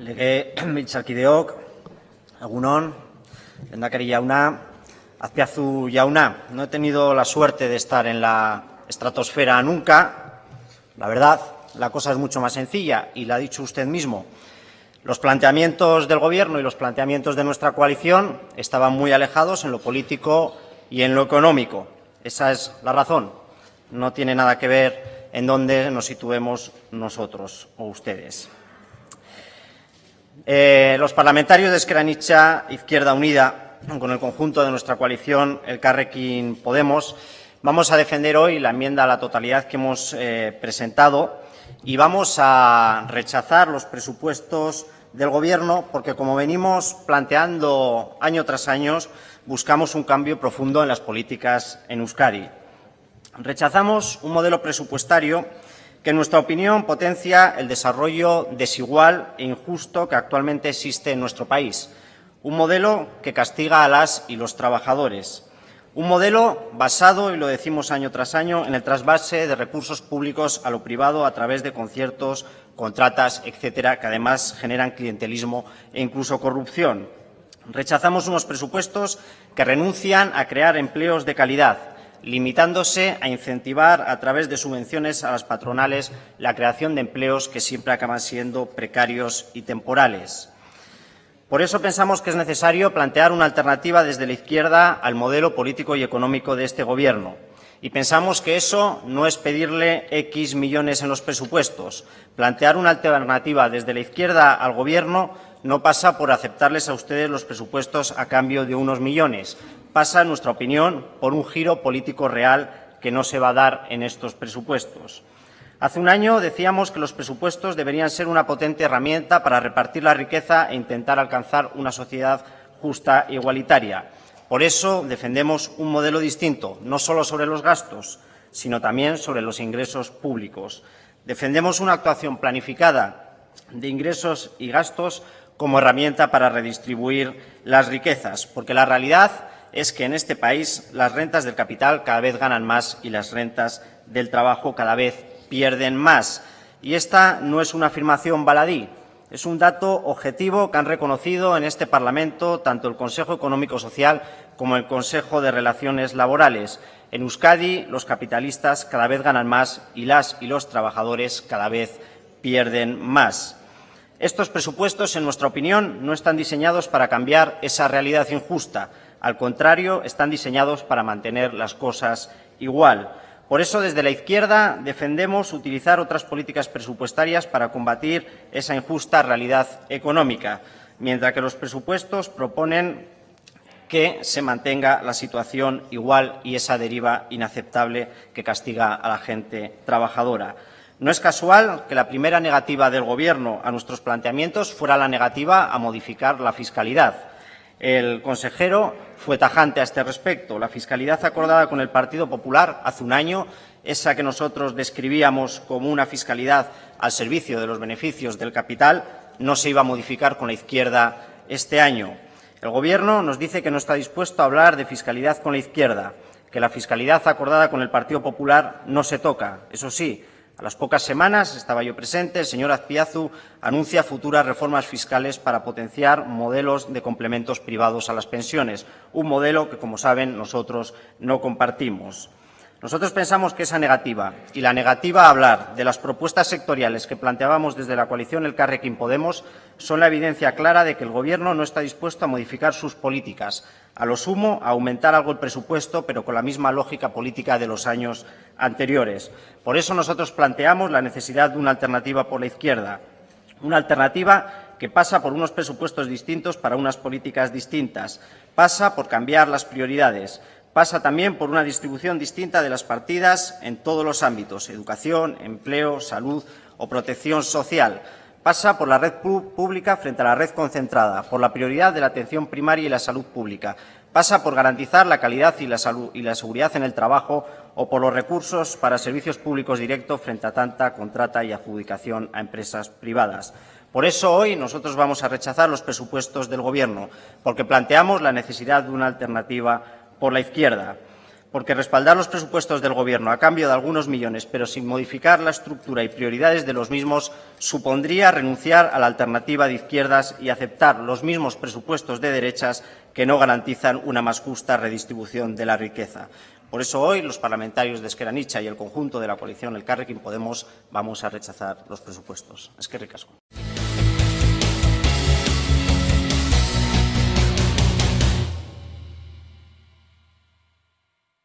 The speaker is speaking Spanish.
Lege biltzarkideok, egunon, Lehendakari Yauna, Azpiazu Yauna. No he tenido la suerte de estar en la estratosfera nunca. La verdad, la cosa es mucho más sencilla y la ha dicho usted mismo. Los planteamientos del Gobierno y los planteamientos de nuestra coalición estaban muy alejados en lo político y en lo económico. Esa es la razón. No tiene nada que ver en dónde nos situemos nosotros o ustedes. Eh, los parlamentarios de Esquerra Izquierda Unida, con el conjunto de nuestra coalición, el Carrequín Podemos, vamos a defender hoy la enmienda a la totalidad que hemos eh, presentado y vamos a rechazar los presupuestos del Gobierno porque, como venimos planteando año tras año, buscamos un cambio profundo en las políticas en Euskadi. Rechazamos un modelo presupuestario que en nuestra opinión potencia el desarrollo desigual e injusto que actualmente existe en nuestro país, un modelo que castiga a las y los trabajadores, un modelo basado, y lo decimos año tras año, en el trasvase de recursos públicos a lo privado a través de conciertos, contratas, etcétera, que además generan clientelismo e incluso corrupción. Rechazamos unos presupuestos que renuncian a crear empleos de calidad, limitándose a incentivar a través de subvenciones a las patronales la creación de empleos que siempre acaban siendo precarios y temporales. Por eso pensamos que es necesario plantear una alternativa desde la izquierda al modelo político y económico de este Gobierno. Y pensamos que eso no es pedirle X millones en los presupuestos. Plantear una alternativa desde la izquierda al Gobierno no pasa por aceptarles a ustedes los presupuestos a cambio de unos millones, pasa, en nuestra opinión, por un giro político real que no se va a dar en estos presupuestos. Hace un año decíamos que los presupuestos deberían ser una potente herramienta para repartir la riqueza e intentar alcanzar una sociedad justa e igualitaria. Por eso defendemos un modelo distinto, no solo sobre los gastos, sino también sobre los ingresos públicos. Defendemos una actuación planificada de ingresos y gastos como herramienta para redistribuir las riquezas, porque la realidad es que en este país las rentas del capital cada vez ganan más y las rentas del trabajo cada vez pierden más. Y esta no es una afirmación baladí, es un dato objetivo que han reconocido en este Parlamento tanto el Consejo Económico Social como el Consejo de Relaciones Laborales. En Euskadi los capitalistas cada vez ganan más y las y los trabajadores cada vez pierden más. Estos presupuestos, en nuestra opinión, no están diseñados para cambiar esa realidad injusta, al contrario, están diseñados para mantener las cosas igual. Por eso, desde la izquierda, defendemos utilizar otras políticas presupuestarias para combatir esa injusta realidad económica, mientras que los presupuestos proponen que se mantenga la situación igual y esa deriva inaceptable que castiga a la gente trabajadora. No es casual que la primera negativa del Gobierno a nuestros planteamientos fuera la negativa a modificar la fiscalidad. El consejero fue tajante a este respecto. La fiscalidad acordada con el Partido Popular hace un año, esa que nosotros describíamos como una fiscalidad al servicio de los beneficios del capital, no se iba a modificar con la izquierda este año. El Gobierno nos dice que no está dispuesto a hablar de fiscalidad con la izquierda, que la fiscalidad acordada con el Partido Popular no se toca. Eso sí, a las pocas semanas, estaba yo presente, el señor Azpiazu anuncia futuras reformas fiscales para potenciar modelos de complementos privados a las pensiones, un modelo que, como saben, nosotros no compartimos. Nosotros pensamos que esa negativa y la negativa a hablar de las propuestas sectoriales que planteábamos desde la coalición El Carrequín Podemos son la evidencia clara de que el Gobierno no está dispuesto a modificar sus políticas, a lo sumo a aumentar algo el presupuesto, pero con la misma lógica política de los años anteriores. Por eso nosotros planteamos la necesidad de una alternativa por la izquierda, una alternativa que pasa por unos presupuestos distintos para unas políticas distintas, pasa por cambiar las prioridades, pasa también por una distribución distinta de las partidas en todos los ámbitos, educación, empleo, salud o protección social. Pasa por la red pública frente a la red concentrada, por la prioridad de la atención primaria y la salud pública. Pasa por garantizar la calidad y la, salud, y la seguridad en el trabajo o por los recursos para servicios públicos directos frente a tanta contrata y adjudicación a empresas privadas. Por eso hoy nosotros vamos a rechazar los presupuestos del Gobierno, porque planteamos la necesidad de una alternativa por la izquierda. porque respaldar los presupuestos del Gobierno a cambio de algunos millones, pero sin modificar la estructura y prioridades de los mismos, supondría renunciar a la alternativa de izquierdas y aceptar los mismos presupuestos de derechas que no garantizan una más justa redistribución de la riqueza. Por eso hoy los parlamentarios de Esquerra Anitza y el conjunto de la coalición Elkarrekin Podemos vamos a rechazar los presupuestos. Es que ricasco.